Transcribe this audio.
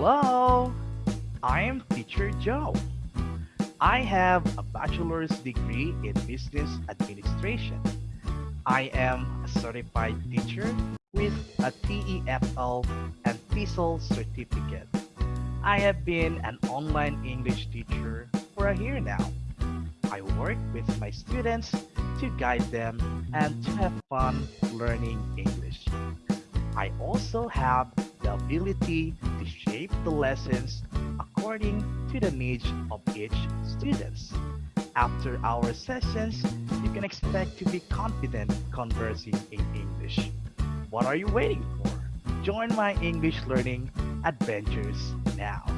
Hello, I am Teacher Joe. I have a bachelor's degree in business administration. I am a certified teacher with a TEFL and TESOL certificate. I have been an online English teacher for a year now. I work with my students to guide them and to have fun learning English. I also have the ability shape the lessons according to the needs of each student. After our sessions, you can expect to be confident conversing in English. What are you waiting for? Join my English learning adventures now.